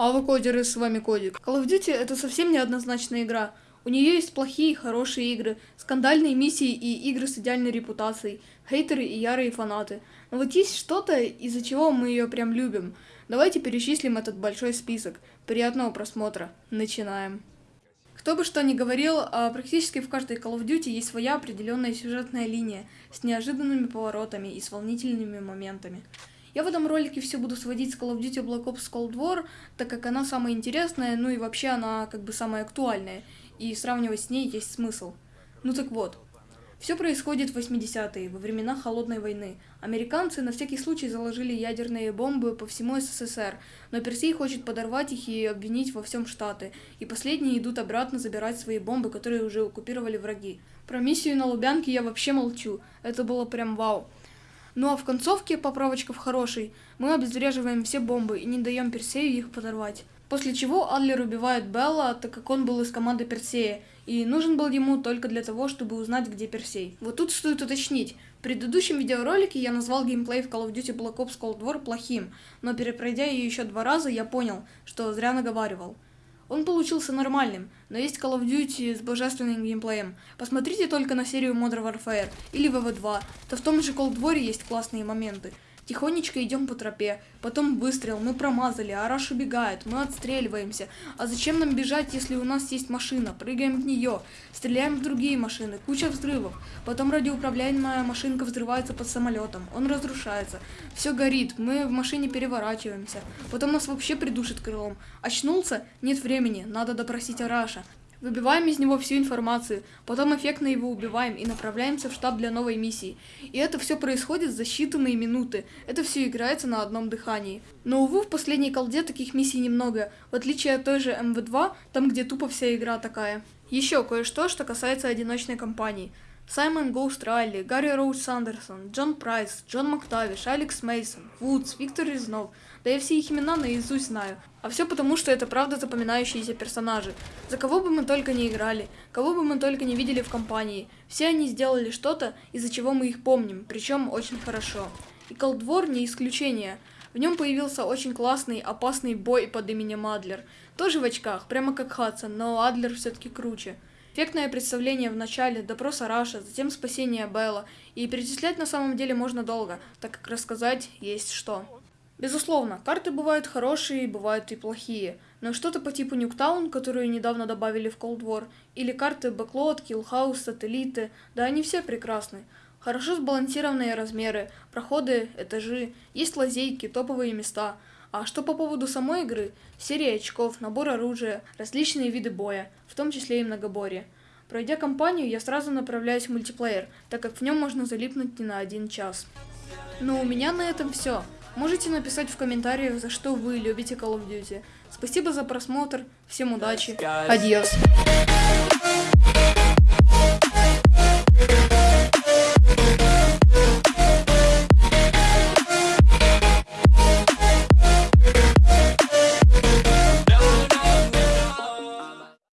А вы кодеры, с вами Кодик. Call of Duty это совсем неоднозначная игра. У нее есть плохие и хорошие игры, скандальные миссии и игры с идеальной репутацией, хейтеры и ярые фанаты. Но вот есть что-то, из-за чего мы ее прям любим. Давайте перечислим этот большой список. Приятного просмотра. Начинаем. Кто бы что ни говорил, а практически в каждой Call of Duty есть своя определенная сюжетная линия с неожиданными поворотами и с волнительными моментами. Я в этом ролике все буду сводить с Call of Duty Black Ops Cold War, так как она самая интересная, ну и вообще она как бы самая актуальная, и сравнивать с ней есть смысл. Ну так вот, все происходит в 80-е, во времена Холодной войны. Американцы на всякий случай заложили ядерные бомбы по всему СССР, но Персей хочет подорвать их и обвинить во всем Штаты, и последние идут обратно забирать свои бомбы, которые уже оккупировали враги. Про миссию на Лубянке я вообще молчу, это было прям вау. Ну а в концовке, поправочка в хороший, мы обезвреживаем все бомбы и не даем Персею их подорвать. После чего Адлер убивает Белла, так как он был из команды Персея, и нужен был ему только для того, чтобы узнать, где Персей. Вот тут стоит уточнить. В предыдущем видеоролике я назвал геймплей в Call of Duty Black Ops Cold War плохим, но перепройдя ее еще два раза, я понял, что зря наговаривал. Он получился нормальным, но есть Call of Duty с божественным геймплеем. Посмотрите только на серию Modern Warfare или WW2, то в том же Cold War есть классные моменты. Тихонечко идем по тропе, потом выстрел, мы промазали, Араш убегает, мы отстреливаемся. А зачем нам бежать, если у нас есть машина? Прыгаем в нее, стреляем в другие машины, куча взрывов. Потом радиоуправляемая машинка взрывается под самолетом, он разрушается. Все горит, мы в машине переворачиваемся. Потом нас вообще придушит крылом. Очнулся? Нет времени, надо допросить Араша. Выбиваем из него всю информацию, потом эффектно его убиваем и направляемся в штаб для новой миссии. И это все происходит за считанные минуты, это все играется на одном дыхании. Но, увы, в последней колде таких миссий немного, в отличие от той же MW2, там где тупо вся игра такая. Еще кое-что, что касается одиночной кампании. Саймон Ghost Райли, Гарри Roach Сандерсон, Джон Прайс, Джон Мактавиш, Алекс Мейсон, Вудс, Виктор Резнов. Да я все их имена наизусть знаю. А все потому, что это правда запоминающиеся персонажи. За кого бы мы только не играли, кого бы мы только не видели в кампании, все они сделали что-то, из-за чего мы их помним, причем очень хорошо. И Колдвор не исключение. В нем появился очень классный, опасный бой под именем Адлер. Тоже в очках, прямо как Хадсон, но Адлер все-таки круче. Эффектное представление в начале, допрос Араша, затем спасение Белла. И перечислять на самом деле можно долго, так как рассказать есть что. Безусловно, карты бывают хорошие, бывают и плохие, но что-то по типу Нюктаун, которую недавно добавили в Cold War, или карты Backlot, Killhouse, Сателлиты, да они все прекрасны. Хорошо сбалансированные размеры, проходы, этажи, есть лазейки, топовые места. А что по поводу самой игры? Серия очков, набор оружия, различные виды боя, в том числе и многоборье. Пройдя кампанию, я сразу направляюсь в мультиплеер, так как в нем можно залипнуть не на один час. Но у меня на этом все. Можете написать в комментариях, за что вы любите Call of Duty. Спасибо за просмотр, всем удачи, адьос.